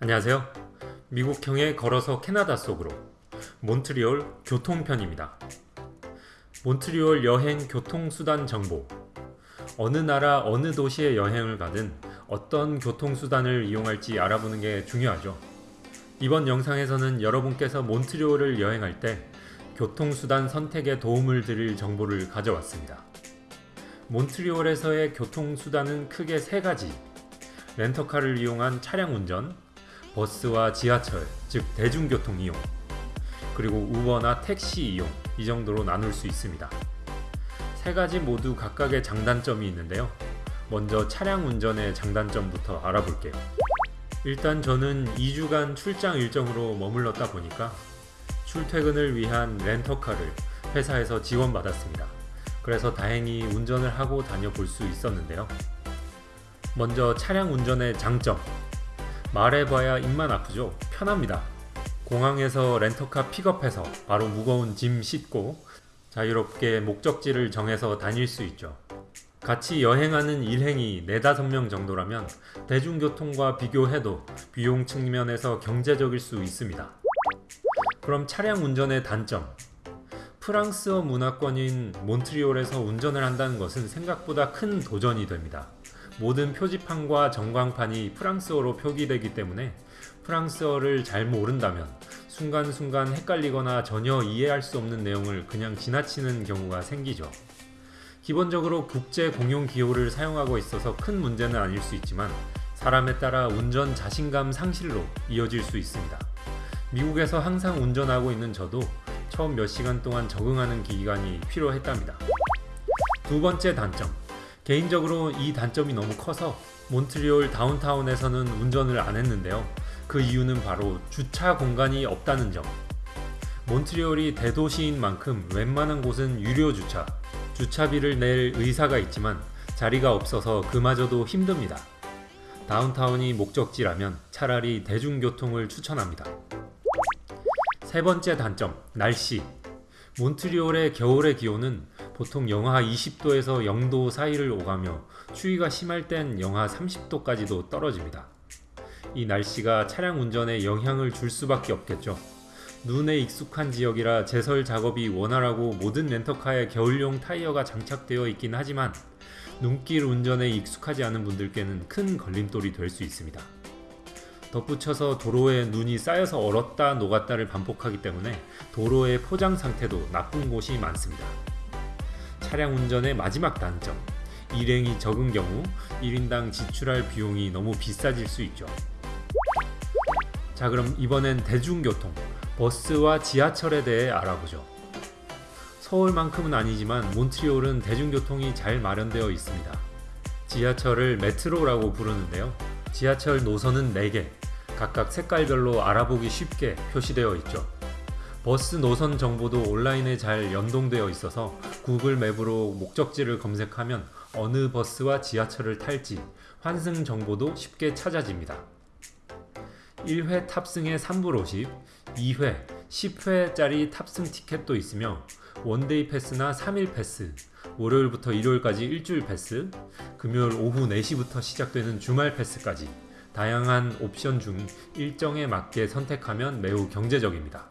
안녕하세요. 미국형의 걸어서 캐나다 속으로 몬트리올 교통편입니다. 몬트리올 여행 교통수단 정보 어느 나라 어느 도시에 여행을 가든 어떤 교통수단을 이용할지 알아보는 게 중요하죠. 이번 영상에서는 여러분께서 몬트리올을 여행할 때 교통수단 선택에 도움을 드릴 정보를 가져왔습니다. 몬트리올에서의 교통수단은 크게 세 가지 렌터카를 이용한 차량 운전, 버스와 지하철, 즉 대중교통 이용, 그리고 우버나 택시 이용 이 정도로 나눌 수 있습니다. 세 가지 모두 각각의 장단점이 있는데요. 먼저 차량 운전의 장단점부터 알아볼게요. 일단 저는 2주간 출장 일정으로 머물렀다 보니까 출퇴근을 위한 렌터카를 회사에서 지원받았습니다. 그래서 다행히 운전을 하고 다녀볼 수 있었는데요. 먼저 차량 운전의 장점 말해봐야 입만 아프죠? 편합니다. 공항에서 렌터카 픽업해서 바로 무거운 짐 싣고 자유롭게 목적지를 정해서 다닐 수 있죠. 같이 여행하는 일행이 4, 5명 정도라면 대중교통과 비교해도 비용 측면에서 경제적일 수 있습니다. 그럼 차량 운전의 단점 프랑스어 문화권인 몬트리올에서 운전을 한다는 것은 생각보다 큰 도전이 됩니다. 모든 표지판과 전광판이 프랑스어로 표기되기 때문에 프랑스어를 잘 모른다면 순간순간 헷갈리거나 전혀 이해할 수 없는 내용을 그냥 지나치는 경우가 생기죠. 기본적으로 국제 공용 기호를 사용하고 있어서 큰 문제는 아닐 수 있지만 사람에 따라 운전 자신감 상실로 이어질 수 있습니다. 미국에서 항상 운전하고 있는 저도 처음 몇 시간 동안 적응하는 기간이 필요했답니다. 두 번째 단점 개인적으로 이 단점이 너무 커서 몬트리올 다운타운에서는 운전을 안 했는데요. 그 이유는 바로 주차 공간이 없다는 점. 몬트리올이 대도시인 만큼 웬만한 곳은 유료 주차, 주차비를 낼 의사가 있지만 자리가 없어서 그마저도 힘듭니다. 다운타운이 목적지라면 차라리 대중교통을 추천합니다. 세 번째 단점, 날씨. 몬트리올의 겨울의 기온은 보통 영하 20도에서 0도 사이를 오가며 추위가 심할 땐 영하 30도까지도 떨어집니다. 이 날씨가 차량 운전에 영향을 줄 수밖에 없겠죠. 눈에 익숙한 지역이라 제설 작업이 원활하고 모든 렌터카에 겨울용 타이어가 장착되어 있긴 하지만 눈길 운전에 익숙하지 않은 분들께는 큰 걸림돌이 될 수 있습니다. 덧붙여서 도로에 눈이 쌓여서 얼었다 녹았다를 반복하기 때문에 도로의 포장 상태도 나쁜 곳이 많습니다. 차량 운전의 마지막 단점 일행이 적은 경우 1인당 지출할 비용이 너무 비싸질 수 있죠. 자 그럼 이번엔 대중교통 버스와 지하철에 대해 알아보죠. 서울만큼은 아니지만 몬트리올은 대중교통이 잘 마련되어 있습니다. 지하철을 메트로라고 부르는데요. 지하철 노선은 4개, 각각 색깔별로 알아보기 쉽게 표시되어 있죠. 버스 노선 정보도 온라인에 잘 연동되어 있어서 구글 맵으로 목적지를 검색하면 어느 버스와 지하철을 탈지 환승 정보도 쉽게 찾아집니다. 1회 탑승에 3불 50, 2회, 10회짜리 탑승 티켓도 있으며 one day pass나 3일 패스, 월요일부터 일요일까지 일주일 패스, 금요일 오후 4시부터 시작되는 주말 패스까지 다양한 옵션 중 일정에 맞게 선택하면 매우 경제적입니다.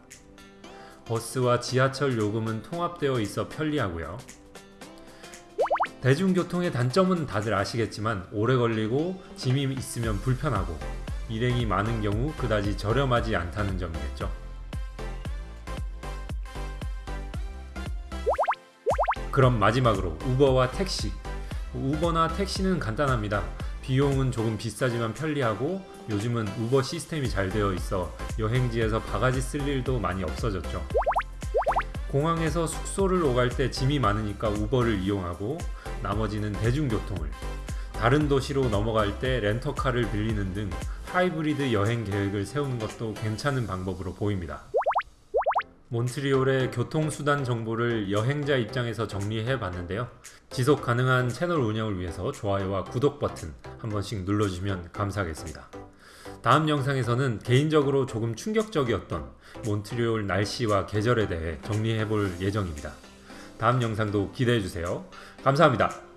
버스와 지하철 요금은 통합되어 있어 편리하고요. 대중교통의 단점은 다들 아시겠지만 오래 걸리고 짐이 있으면 불편하고 일행이 많은 경우 그다지 저렴하지 않다는 점이겠죠. 그럼 마지막으로 우버와 택시 우버나 택시는 간단합니다. 비용은 조금 비싸지만 편리하고 요즘은 우버 시스템이 잘 되어 있어 여행지에서 바가지 쓸 일도 많이 없어졌죠. 공항에서 숙소를 오갈 때 짐이 많으니까 우버를 이용하고 나머지는 대중교통을 다른 도시로 넘어갈 때 렌터카를 빌리는 등 하이브리드 여행 계획을 세우는 것도 괜찮은 방법으로 보입니다. 몬트리올의 교통수단 정보를 여행자 입장에서 정리해 봤는데요. 지속 가능한 채널 운영을 위해서 좋아요와 구독 버튼 한 번씩 눌러주시면 감사하겠습니다. 다음 영상에서는 개인적으로 조금 충격적이었던 몬트리올 날씨와 계절에 대해 정리해 볼 예정입니다. 다음 영상도 기대해 주세요. 감사합니다.